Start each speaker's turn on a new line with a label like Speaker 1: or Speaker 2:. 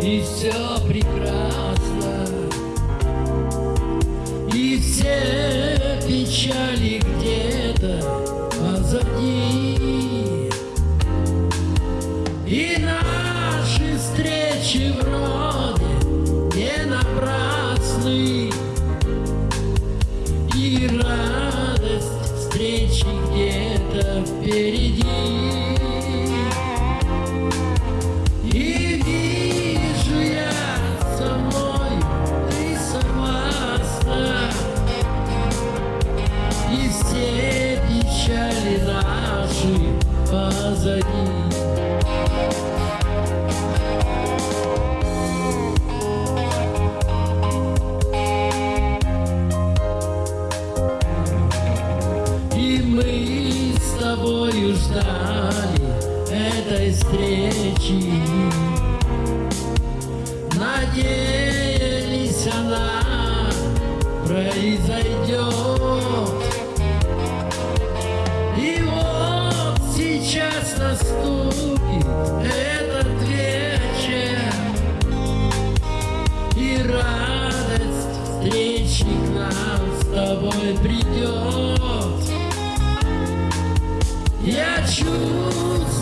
Speaker 1: и все прекрасно, и все печали где-то позади, и наши встречи вроде не напрасны, и радость встречи где-то впереди. Позади. И мы с тобою ждали этой встречи, надеялись она произойдет. Сейчас наступит этот вечер. И радость встречи к нам с тобой придет. Я чувствую